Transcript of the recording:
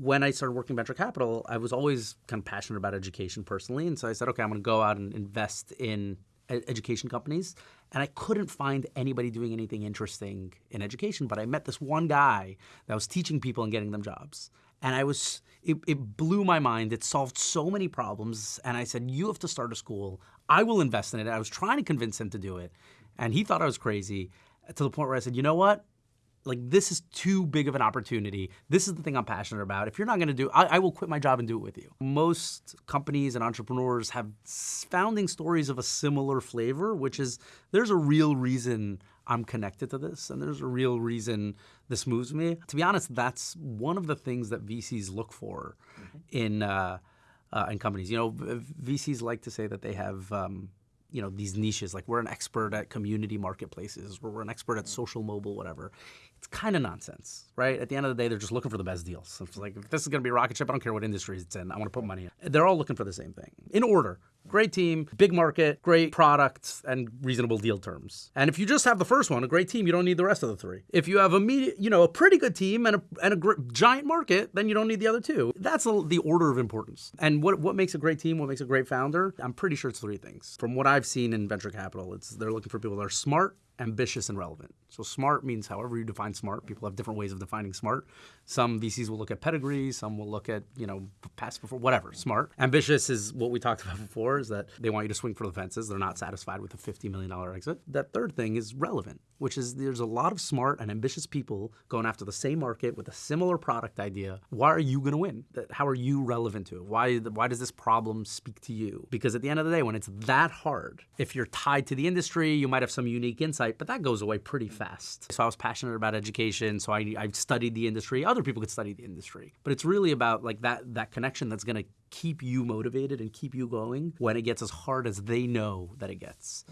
when I started working venture capital, I was always kind of passionate about education personally. And so I said, okay, I'm going to go out and invest in education companies. And I couldn't find anybody doing anything interesting in education. But I met this one guy that was teaching people and getting them jobs. And I was, it, it blew my mind. It solved so many problems. And I said, you have to start a school. I will invest in it. I was trying to convince him to do it. And he thought I was crazy to the point where I said, you know what? Like this is too big of an opportunity. This is the thing I'm passionate about. If you're not going to do, I, I, will quit my job and do it with you. Most companies and entrepreneurs have founding stories of a similar flavor, which is there's a real reason I'm connected to this, and there's a real reason this moves me. To be honest, that's one of the things that VCs look for mm-hmm. in uh, uh, in companies. You know, VCs like to say that they have. Um, you know these niches like we're an expert at community marketplaces or we're an expert at social mobile whatever it's kind of nonsense, right? At the end of the day, they're just looking for the best deals. It's like, if this is going to be a rocket ship, I don't care what industry it's in. I want to put money in. They're all looking for the same thing in order. Great team, big market, great products, and reasonable deal terms. And if you just have the first one, a great team, you don't need the rest of the three. If you have a media, you know, a pretty good team and a, and a giant market, then you don't need the other two. That's a, the order of importance. And what, what makes a great team, what makes a great founder, I'm pretty sure it's three things. From what I've seen in venture capital, it's they're looking for people that are smart, ambitious and relevant. So smart means however you define smart. People have different ways of defining smart. Some VCs will look at pedigree, some will look at, you know, past before, whatever, smart. Ambitious is what we talked about before, is that they want you to swing for the fences. They're not satisfied with a $50 million exit. That third thing is relevant, which is there's a lot of smart and ambitious people going after the same market with a similar product idea. Why are you going to win? How are you relevant to it? Why, why does this problem speak to you? Because at the end of the day, when it's that hard, if you're tied to the industry, you might have some unique insight, but that goes away pretty fast. So I was passionate about education, so I, I studied the industry. Other people could study the industry, but it's really about like that that connection that's going to keep you motivated and keep you going when it gets as hard as they know that it gets.